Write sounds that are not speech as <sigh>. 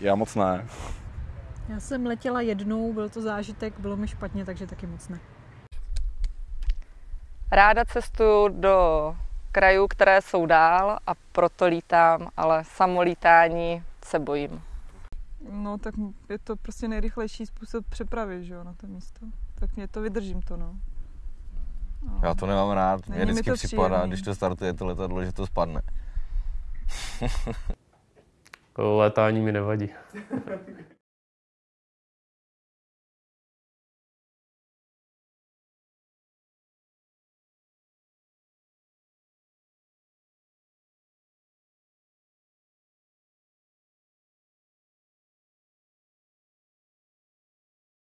Já moc ne. Já jsem letěla jednou, byl to zážitek, bylo mi špatně, takže taky moc ne. Ráda cestuju do krajů, které jsou dál a proto lítám, ale samolítání se bojím. No, tak je to prostě nejrychlejší způsob přepravy, že jo, na to místo. Tak mě to vydržím to, no. no. Já to nemám rád. Mě Není mi vždycky to připadá, příjemný. když to startuje to letadlo, že to spadne. <laughs> Létání mi nevadí. <laughs>